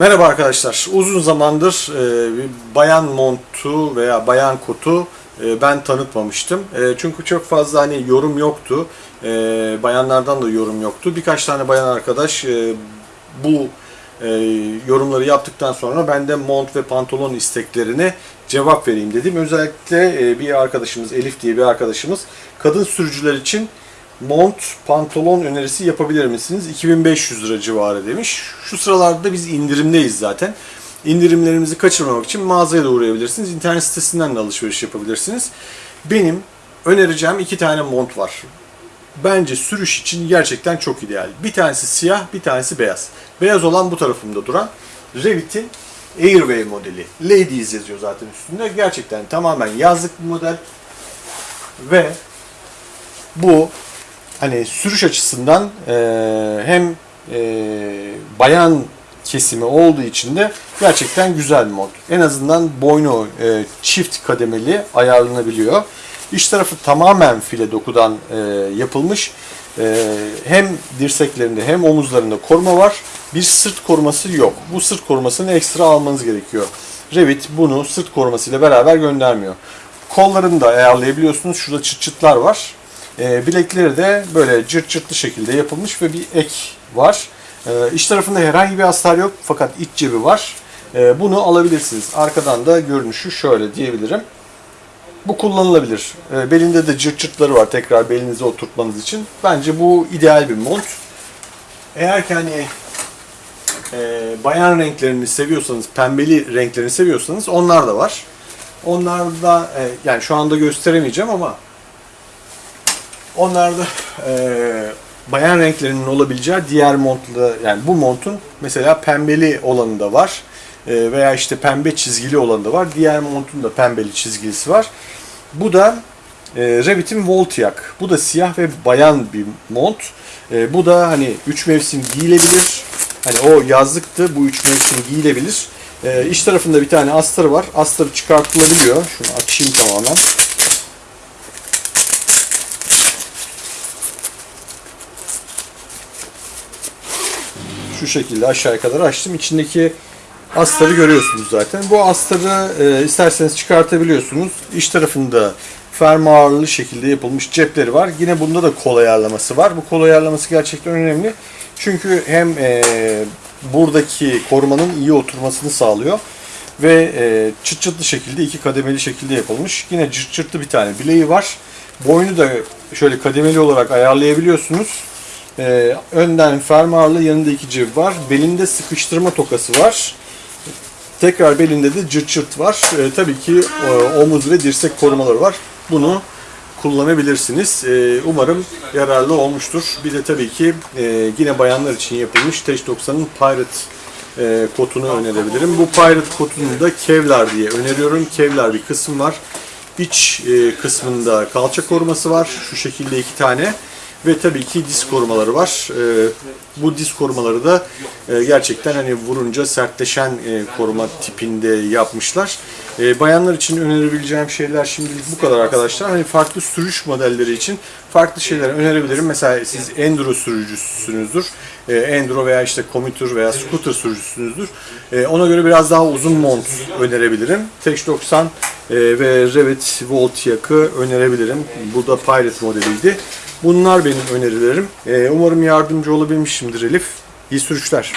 Merhaba arkadaşlar. Uzun zamandır e, bir bayan montu veya bayan kotu e, ben tanıtmamıştım. E, çünkü çok fazla hani yorum yoktu. E, bayanlardan da yorum yoktu. Birkaç tane bayan arkadaş e, bu e, yorumları yaptıktan sonra ben de mont ve pantolon isteklerine cevap vereyim dedim. Özellikle e, bir arkadaşımız Elif diye bir arkadaşımız kadın sürücüler için mont, pantolon önerisi yapabilir misiniz? 2500 lira civarı demiş. Şu sıralarda biz indirimdeyiz zaten. İndirimlerimizi kaçırmamak için mağazaya da uğrayabilirsiniz. İnternet sitesinden de alışveriş yapabilirsiniz. Benim önereceğim iki tane mont var. Bence sürüş için gerçekten çok ideal. Bir tanesi siyah, bir tanesi beyaz. Beyaz olan bu tarafımda duran Revit'in Airway modeli. Ladies yazıyor zaten üstünde. Gerçekten tamamen yazlık bir model. Ve bu hani sürüş açısından e, hem e, bayan kesimi olduğu için de gerçekten güzel bir mod. En azından boynu e, çift kademeli ayarlanabiliyor. İç tarafı tamamen file dokudan e, yapılmış. E, hem dirseklerinde hem omuzlarında koruma var. Bir sırt koruması yok. Bu sırt korumasını ekstra almanız gerekiyor. Revit bunu sırt korumasıyla beraber göndermiyor. Kollarını da ayarlayabiliyorsunuz. Şurada çıt çıtlar var. E, bilekleri de böyle cırt cırtlı şekilde yapılmış ve bir ek var. E, iç tarafında herhangi bir astar yok fakat iç cebi var. E, bunu alabilirsiniz. Arkadan da görünüşü şöyle diyebilirim. Bu kullanılabilir. Belinde de cırt cırtları var tekrar belinize oturtmanız için. Bence bu ideal bir mont. Eğer ki hani e, bayan renklerini seviyorsanız, pembeli renklerini seviyorsanız onlar da var. Onlar da e, yani şu anda gösteremeyeceğim ama Onlarda e, bayan renklerinin olabileceği diğer montla yani bu montun mesela pembeli olanı da var. E, veya işte pembe çizgili olanı da var. Diğer montun da pembeli çizgilisi var. Bu da e, Revit'in Voltiac. Bu da siyah ve bayan bir mont. E, bu da hani 3 mevsim giyilebilir. Hani o yazlıktı. Bu 3 mevsim giyilebilir. E, iç tarafında bir tane astarı var. Astarı çıkartılabiliyor. Şunu açayım tamamen. Şu şekilde aşağıya kadar açtım. İçindeki astarı görüyorsunuz zaten. Bu astarı e, isterseniz çıkartabiliyorsunuz. İç tarafında fermuarlı şekilde yapılmış cepleri var. Yine bunda da kol ayarlaması var. Bu kol ayarlaması gerçekten önemli. Çünkü hem e, buradaki korumanın iyi oturmasını sağlıyor ve e, çıt çıtlı şekilde iki kademeli şekilde yapılmış. Yine cırt cırtlı bir tane bileği var. Boynu da şöyle kademeli olarak ayarlayabiliyorsunuz. Ee, önden fermuarlı yanında iki cep var. Belinde sıkıştırma tokası var. Tekrar belinde de cırt cırt var. Ee, tabii ki e, omuz ve dirsek korumaları var. Bunu kullanabilirsiniz. Ee, umarım yararlı olmuştur. Bir de tabii ki e, yine bayanlar için yapılmış Teş 90'ın Pirate e, kotunu önerebilirim. Bu Pirate kotunu da Kevlar diye öneriyorum. Kevlar bir kısım var. İç e, kısmında kalça koruması var. Şu şekilde iki tane. Ve tabii ki diz korumaları var. Ee, bu diz korumaları da e, gerçekten hani vurunca sertleşen e, koruma tipinde yapmışlar. E, bayanlar için önerebileceğim şeyler şimdilik bu kadar arkadaşlar. Hani farklı sürüş modelleri için farklı şeyler önerebilirim. Mesela siz enduro sürücüsünüzdür. E, enduro veya işte commuter veya scooter sürücüsünüzdür. Ona göre biraz daha uzun mont önerebilirim. Teş 90 e, ve Revit Voltiac'ı önerebilirim. Bu da Pirate modeliydi. Bunlar benim önerilerim. Ee, umarım yardımcı olabilmişimdir Elif. İyi sürüşler.